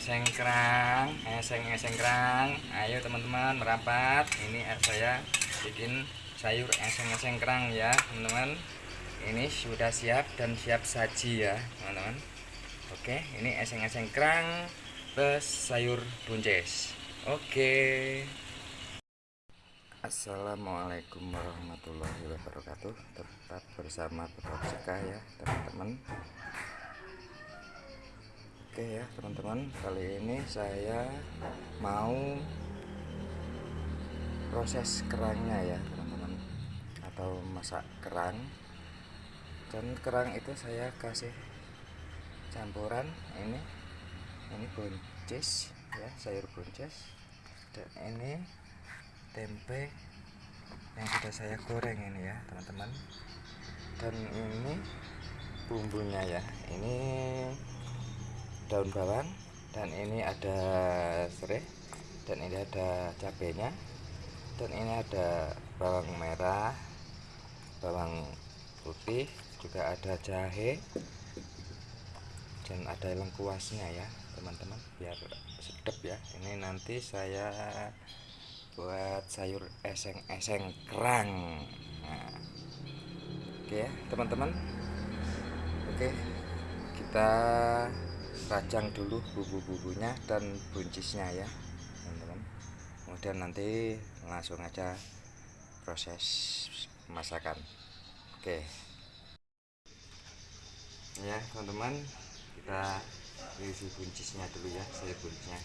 eseng-eseng kerang eseng-eseng kerang. Ayo teman-teman merapat. Ini saya bikin sayur eseng-eseng kerang ya teman-teman. Ini sudah siap dan siap saji ya teman-teman. Oke ini eseng-eseng kerang plus sayur buncis. Oke. Assalamualaikum warahmatullahi wabarakatuh. Tetap bersama Bapak Cika ya teman-teman Oke ya teman-teman. Kali ini saya mau proses kerangnya ya teman-teman. Atau masak kerang. Dan kerang itu saya kasih campuran ini. Ini buncis ya sayur buncis. Dan ini tempe yang sudah saya goreng ini ya teman-teman. Dan ini bumbunya ya. Ini daun bawang dan ini ada serai dan ini ada cabenya dan ini ada bawang merah bawang putih juga ada jahe dan ada lengkuasnya ya teman-teman biar sedap ya. Ini nanti saya buat sayur eseng-eseng kerang. Nah, oke ya teman-teman. Oke kita rajang dulu bumbu-bumbunya dan buncisnya ya teman-teman. Kemudian nanti langsung aja proses masakan. Oke. Ya teman-teman kita isi buncisnya dulu ya sayur buncisnya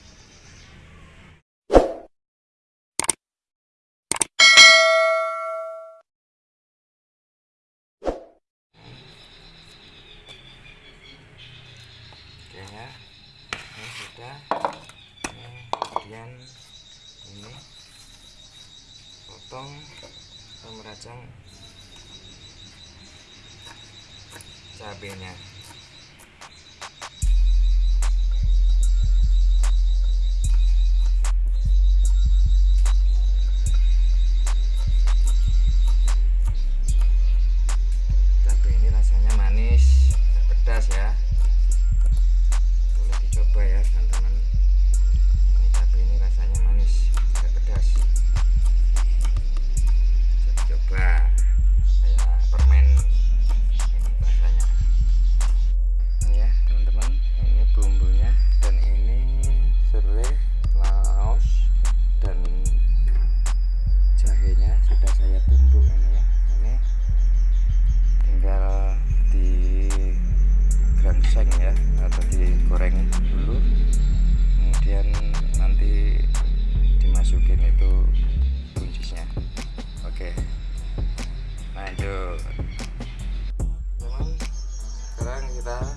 meracang cabenya Eva.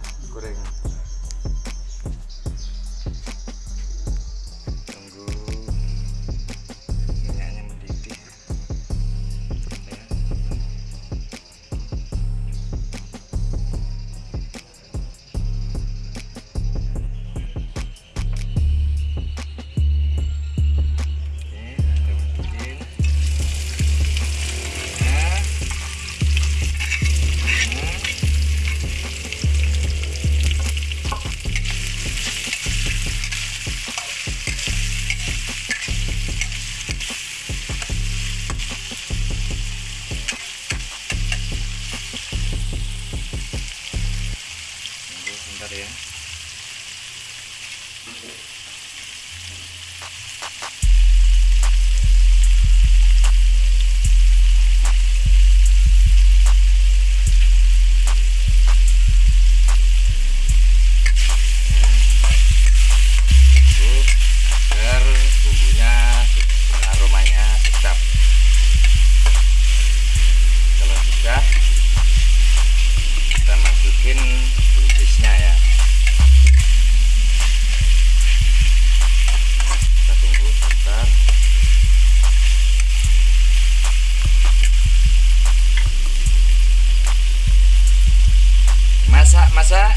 Masak.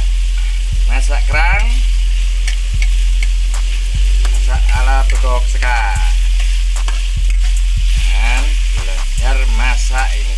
Masak kerang. Masak ala bedok sekar. Dan belajar masak ini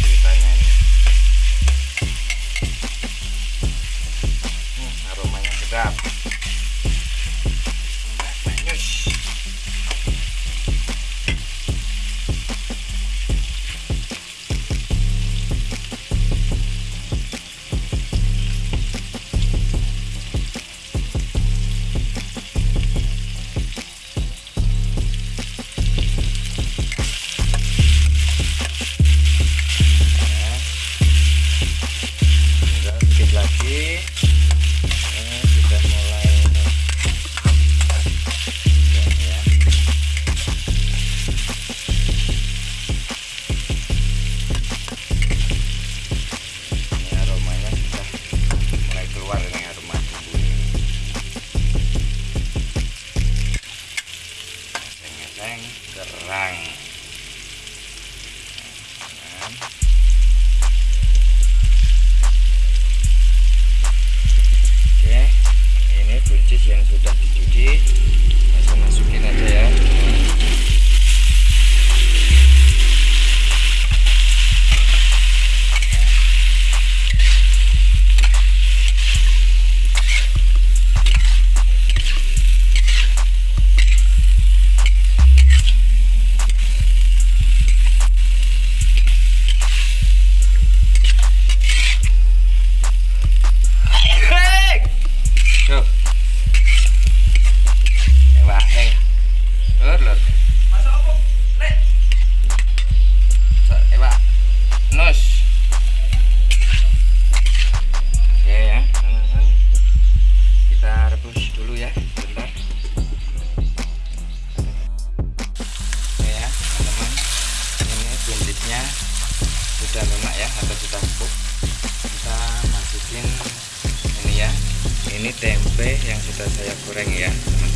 cabai yang sudah saya goreng ya teman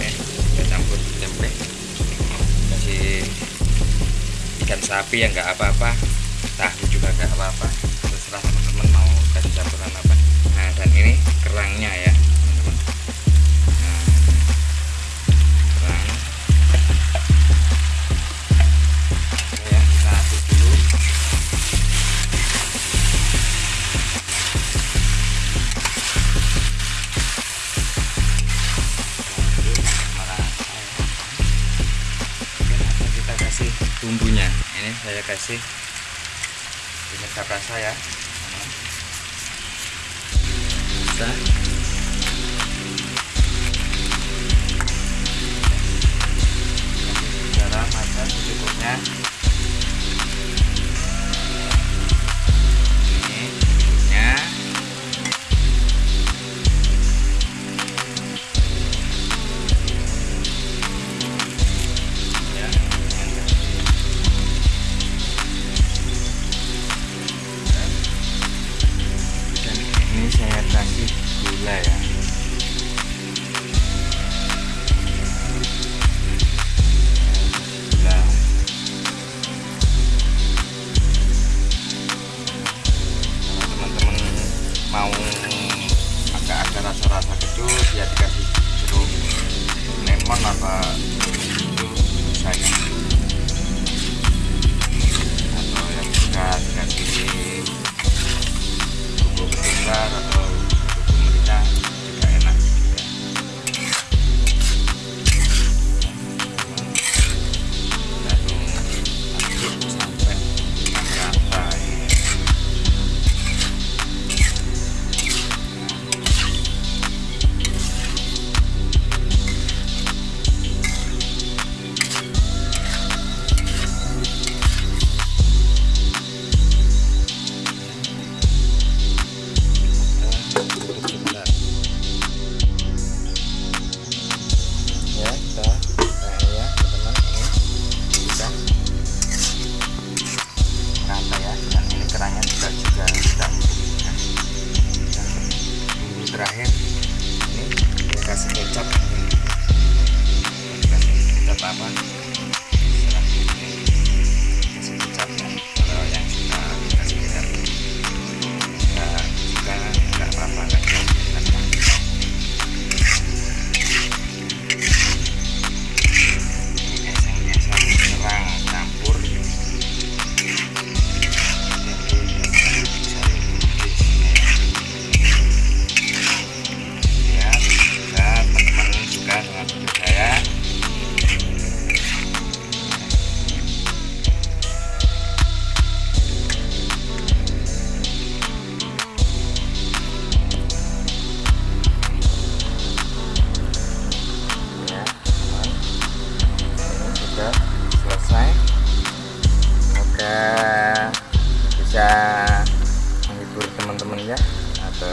oke campur tempe. Kasih ikan sapi ya nggak apa-apa tahu juga nggak apa-apa. Terserah teman-teman mau kasih campuran apa. Nah dan ini kerangnya ya. kasih ini saya. Rasa ya bisa.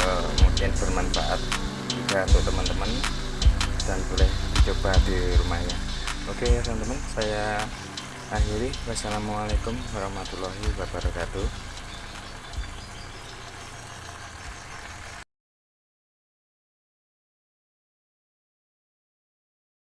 Eh, mungkin bermanfaat juga untuk teman-teman dan boleh dicoba di rumahnya. Oke ya teman-teman saya akhiri. Wassalamualaikum warahmatullahi wabarakatuh.